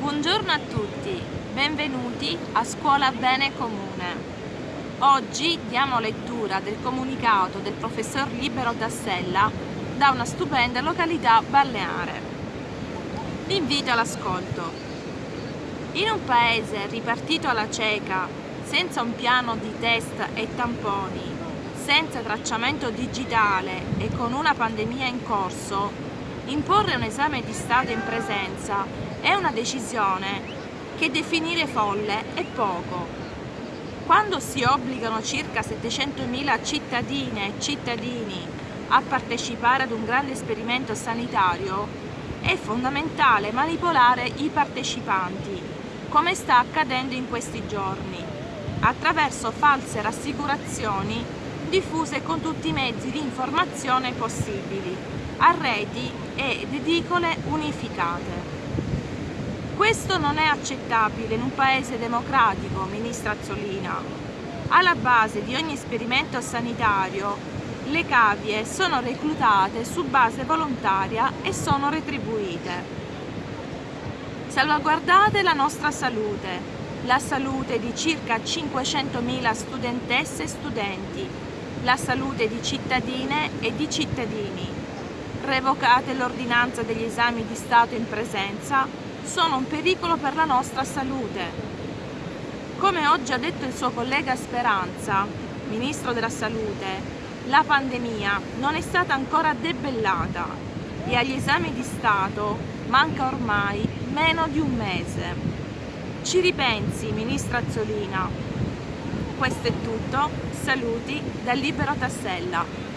Buongiorno a tutti, benvenuti a Scuola Bene Comune. Oggi diamo lettura del comunicato del professor Libero Tassella da una stupenda località balneare. Vi invito all'ascolto. In un paese ripartito alla cieca, senza un piano di test e tamponi, senza tracciamento digitale e con una pandemia in corso, imporre un esame di Stato in presenza è una decisione che definire folle è poco. Quando si obbligano circa 700.000 cittadine e cittadini a partecipare ad un grande esperimento sanitario, è fondamentale manipolare i partecipanti, come sta accadendo in questi giorni, attraverso false rassicurazioni diffuse con tutti i mezzi di informazione possibili, a reti ed edicole unificate. Questo non è accettabile in un paese democratico, ministra Azzolina. Alla base di ogni esperimento sanitario le cavie sono reclutate su base volontaria e sono retribuite. Salvaguardate la nostra salute, la salute di circa 500.000 studentesse e studenti la salute di cittadine e di cittadini. Revocate l'ordinanza degli esami di Stato in presenza, sono un pericolo per la nostra salute. Come oggi ha detto il suo collega Speranza, Ministro della Salute, la pandemia non è stata ancora debellata e agli esami di Stato manca ormai meno di un mese. Ci ripensi, Ministra Azzolina. Questo è tutto, saluti da Libero Tassella.